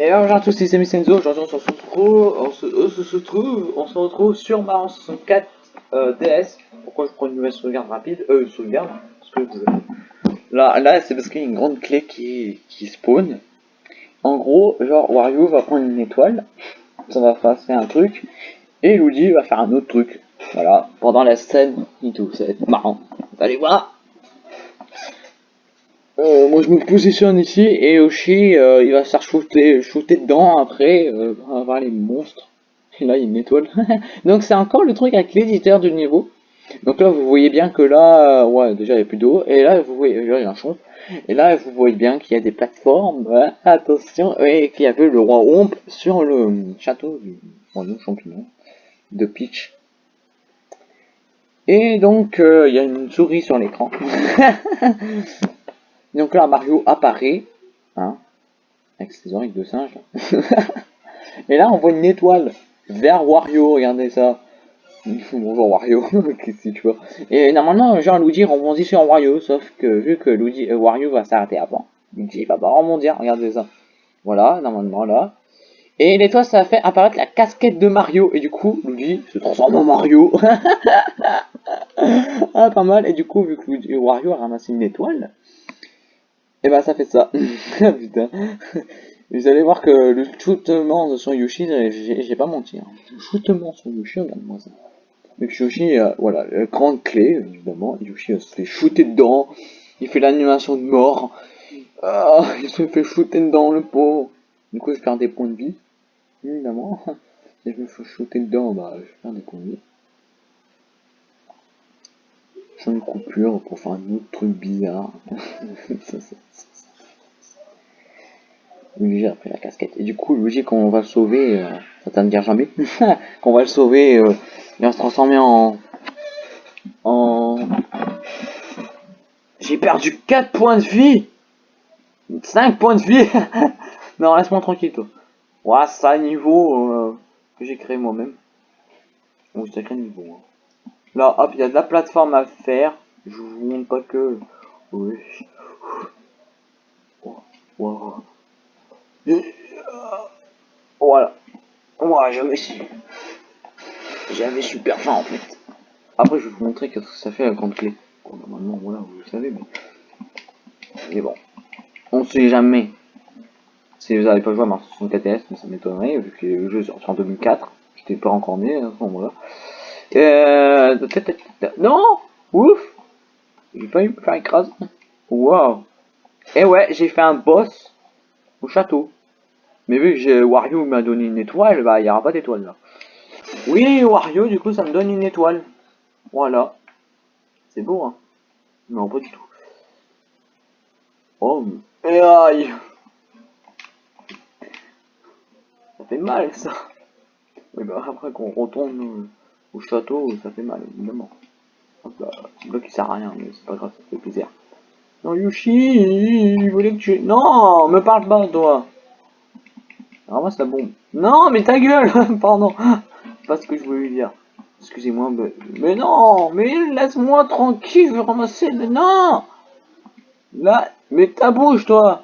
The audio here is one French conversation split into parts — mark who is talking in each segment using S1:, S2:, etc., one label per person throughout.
S1: Et bonjour à tous, c'est Senzo, aujourd'hui on se retrouve, on se, se, trouve, on se retrouve sur Mario 64 euh, DS. Pourquoi je prends une nouvelle sauvegarde rapide? Euh, sauvegarde Parce que là, là c'est parce qu'il y a une grande clé qui, qui spawn. En gros, genre Wario va prendre une étoile, ça va faire un truc, et Luigi va faire un autre truc. Voilà, pendant la scène et tout, ça va être marrant. Allez voir euh, moi je me positionne ici et Yoshi euh, il va se faire shooter, shooter dedans après, euh, les monstres. Et là il y. Donc c'est encore le truc avec l'éditeur du niveau. Donc là vous voyez bien que là, ouais déjà il n'y a plus d'eau. Et là vous voyez, il y a un champ. Et là vous voyez bien qu'il y a des plateformes. attention, et qu'il y avait le roi Omp sur le château du champignon de Peach. Et donc il y a une souris sur l'écran. Donc là, Mario apparaît, hein, avec ses oreilles de singe. Et là, on voit une étoile vers Wario, regardez ça. Bonjour Wario, qu'est-ce que tu vois? Et normalement, genre Luigi rebondit sur Wario, sauf que vu que Luigi, euh, Wario va s'arrêter avant, Luigi va pas rebondir, regardez ça. Voilà, normalement là. Et l'étoile, ça fait apparaître la casquette de Mario. Et du coup, Luigi se transforme en Mario. ah, pas mal. Et du coup, vu que Wario a ramassé une étoile, et bah ça fait ça. Putain. Vous allez voir que le shootement sur Yoshi, j'ai pas menti. Hein. Le shootement sur Yoshi, regarde-moi ça. Donc Yoshi, euh, voilà, la grande clé, évidemment. Yoshi se fait shooter dedans. Il fait l'animation de mort. Ah, il se fait shooter dedans, le pauvre. Du coup, je perds des points de vie. Évidemment. Si je me fais shooter dedans, bah, je perds des points de vie. Je une coupure pour faire un autre truc bizarre. Luigi a pris la casquette. Et du coup, Luigi, quand on va le sauver, euh, ça t'a me dire jamais, quand on va le sauver, euh, il va se transformer en... En... J'ai perdu 4 points de vie 5 points de vie Non, laisse-moi tranquille, toi. Ouais, ça, niveau euh, que j'ai créé moi-même. Bon, c'est un niveau. Hein? Là, hop, il y a de la plateforme à faire. Je vous montre pas que... Oui. Voilà. Moi, j'avais J'avais super faim en fait. Après, je vais vous montrer que ça fait la grande clé. normalement, voilà, vous le savez, mais... Mais bon. On sait jamais. Si vous n'avez pas joué à Mars 64 mais ça m'étonnerait, vu que le jeu sorti en 2004. J'étais pas encore né à ce. Euh... Non Ouf J'ai pas eu me faire écraser. Wow Et ouais, j'ai fait un boss au château. Mais vu que Wario m'a donné une étoile, bah il n'y aura pas d'étoile là. Oui, Wario, du coup, ça me donne une étoile. Voilà. C'est beau, hein Non, pas du tout. Oh, mais... aïe Ça fait mal, ça. Oui, bah après qu'on retourne au château, ça fait mal, évidemment. Hop là, bloc il sert à rien, mais c'est pas grave, ça fait plaisir. Non, Yushi, il voulait que tu... Non, me parle pas, toi. C'est la bombe. Non, mais ta gueule Pardon. pas ce que je voulais dire. Excusez-moi, mais... non Mais laisse-moi tranquille, je vais ramasser le... Non Là, mais ta bouche, toi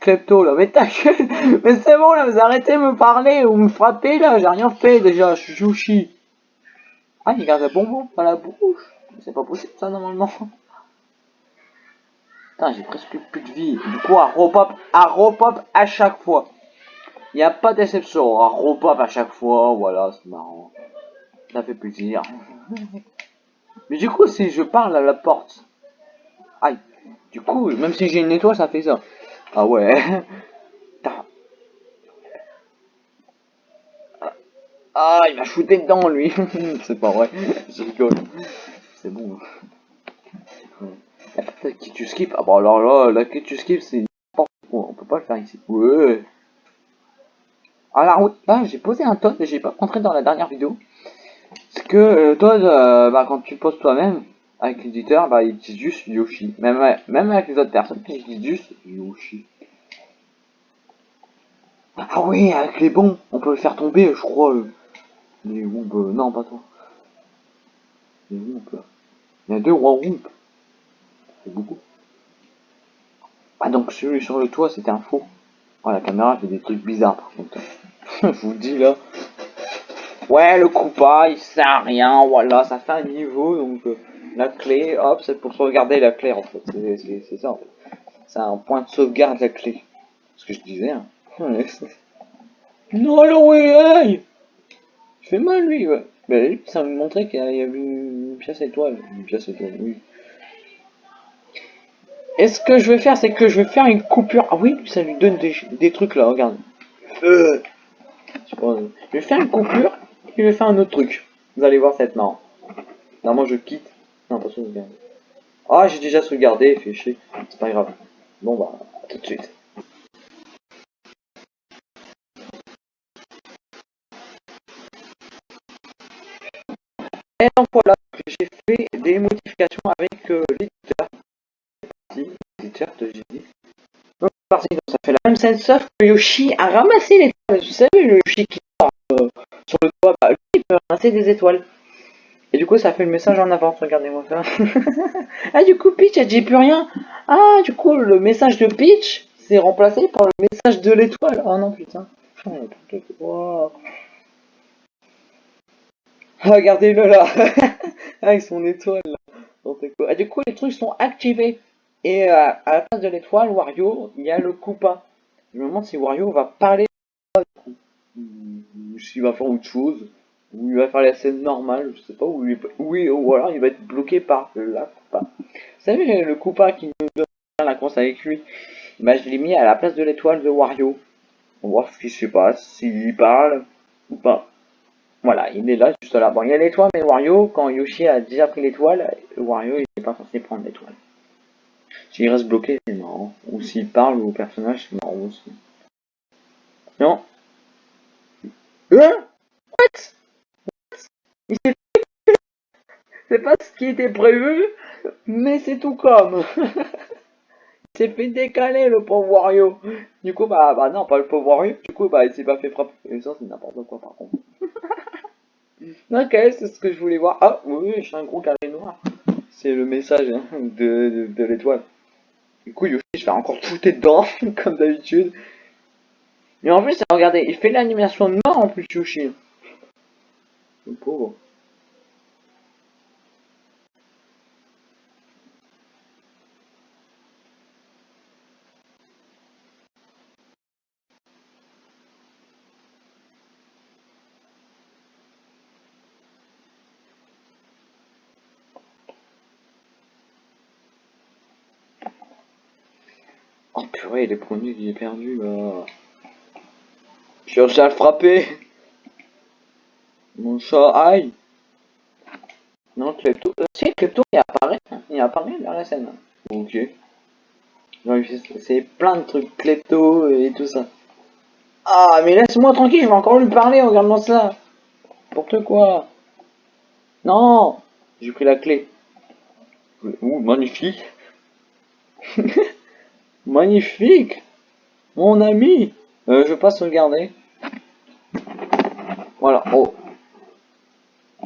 S1: Klepto, là, mais ta gueule Mais c'est bon, là, vous arrêtez de me parler ou me frapper, là, j'ai rien fait, déjà, je suis Yushi. Ah, il garde un bonbon dans la bouche. C'est pas possible ça normalement. Putain, j'ai presque plus de vie. Du coup, à repop, à repop à chaque fois. Il n'y a pas d'exception. À repop à chaque fois. Voilà, c'est marrant. Ça fait plaisir. Mais du coup, si je parle à la porte. Aïe. Du coup, même si j'ai une étoile, ça fait ça. Ah ouais. Ah, il m'a shooté dedans, lui. c'est pas vrai. Je rigole. C'est bon. La qui tu skip. Ah bah alors là, la qui tu skip, c'est On peut pas le faire ici. Ouais. Ah la route. Là, j'ai posé un Todd, mais j'ai pas montré dans la dernière vidéo. C'est que euh, Todd, euh, bah, quand tu poses toi-même, avec l'éditeur, bah, il dit juste Yoshi. Même, même avec les autres personnes, ils disent juste Yoshi. Ah oui, avec les bons, on peut le faire tomber, je crois. Euh. Les Wump, non, pas toi. Les là. Il y a deux rois Wump. C'est beaucoup. Ah, donc celui sur le toit, c'était un faux. Oh, la caméra fait des trucs bizarres par contre. Je vous dis là. Ouais, le coupa, il sert à rien, voilà, ça fait un niveau, donc euh, la clé, hop, c'est pour sauvegarder la clé en fait, c'est ça en fait. C'est un point de sauvegarde la clé. Ce que je disais, hein. non, alors ouais, Je fais mal lui, ouais. Ben, ça me montrait qu'il y avait une pièce étoile. Une pièce étoile, oui. Et ce que je vais faire, c'est que je vais faire une coupure. Ah oui, ça lui donne des, trucs là, regarde. Euh. Je vais faire une coupure et je vais faire un autre truc. Vous allez voir, ça va être marrant. moi je quitte. Non. Ah, j'ai déjà sauvegardé, fait chier. C'est pas grave. Bon bah, tout de suite. J'ai fait des modifications avec euh, l'éditeur. L'éditeur de j'ai Donc parti, ça fait la même scène, sauf que Yoshi a ramassé l'étoile. Vous savez, le Yoshi qui sort euh, sur le toit, bah, lui, il peut ramasser des étoiles. Et du coup, ça fait le message en avance, regardez-moi ça. ah, du coup, Peach, elle dit plus rien. Ah, du coup, le message de Peach, c'est remplacé par le message de l'étoile. Oh non, putain. Regardez-le là Avec son étoile là. Ah, du coup, les trucs sont activés. Et euh, à la place de l'étoile, Wario, il y a le Koopa. Je me demande si Wario va parler ou s'il va faire autre chose. Ou il va faire la scène normale, je sais pas, ou, oui, ou alors il va être bloqué par la Koopa. Vous savez, le Koopa qui nous donne la course avec lui, bah, je l'ai mis à la place de l'étoile de Wario. On va voir ce qui se passe, s'il parle ou pas. Voilà, il est là, juste là. Bon, il y a l'étoile, mais Wario, quand Yoshi a déjà pris l'étoile, Wario, il n'est pas censé prendre l'étoile. S'il reste bloqué, c'est marrant. Ou s'il parle au personnage, c'est marrant aussi. Non Hein? What? What? C'est pas ce qui était prévu, mais c'est tout comme. il s'est fait décaler, le pauvre Wario. Du coup, bah, bah non, pas le pauvre Wario. Du coup, bah, il s'est pas fait frapper. Et ça, c'est n'importe quoi, par contre. Ok, c'est ce que je voulais voir. Ah, oui, je suis un gros carré noir. C'est le message hein, de, l'étoile. Du coup, Yoshi, je vais encore foutre dedans, comme d'habitude. Mais en plus, regardez, il fait l'animation de mort en plus, Yoshi. Le pauvre. Purée, les premiers que j'ai perdu là. J'ai réussi à le frapper. Mon chat, aïe. Non, Klepto. Euh, si, Klepto, il apparaît. Il apparaît dans la scène. Ok. C'est plein de trucs Klepto et tout ça. Ah, mais laisse-moi tranquille, je vais encore lui parler, regarde-moi ça. N'importe quoi. Non J'ai pris la clé. Ouh, magnifique. Magnifique Mon ami euh, Je vais pas sauvegarder. Voilà, oh.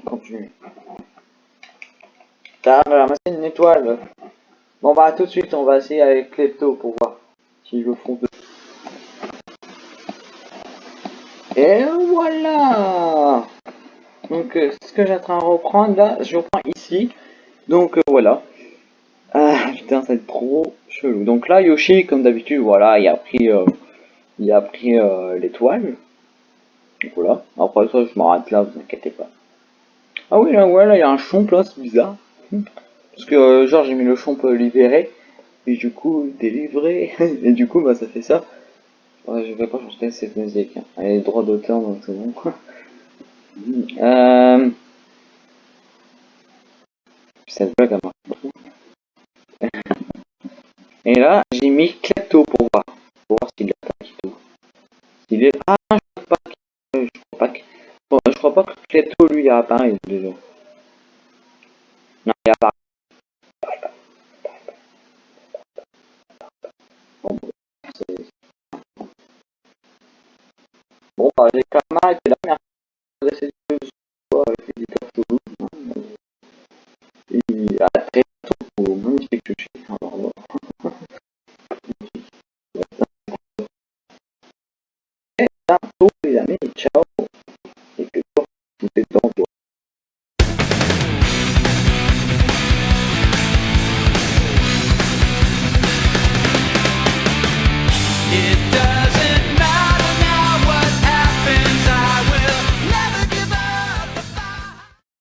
S1: Continue. T'as ramassé une étoile. Bon bah tout de suite on va essayer avec Klepto pour voir si je fond de... Et voilà Donc euh, ce que j'ai en train de reprendre là, je reprends ici. Donc euh, voilà. Ah putain, ça va être trop chelou. Donc là, Yoshi, comme d'habitude, voilà, il a pris, euh, il a pris euh, l'étoile. Voilà. Après ça, je m'arrête là, vous inquiétez pas. Ah oui, là, ouais, là, il y a un chomp là, c'est bizarre. Parce que, euh, genre, j'ai mis le chomp libéré. Et du coup, délivré. et du coup, bah, ça fait ça. Je vais pas changer cette musique. Hein. Elle est droit d'auteur, donc c'est bon. euh... Cette blague, elle marche et là, j'ai mis Klepto pour voir. Pour voir s'il attaque et tout. Il est... Ah, je crois pas que... Je crois pas que... Bon, je crois pas que Klepto, lui, a apparu déjà. Non, il. Bon, c'est... Bon, bah, j'ai quand même arrêté là. Merci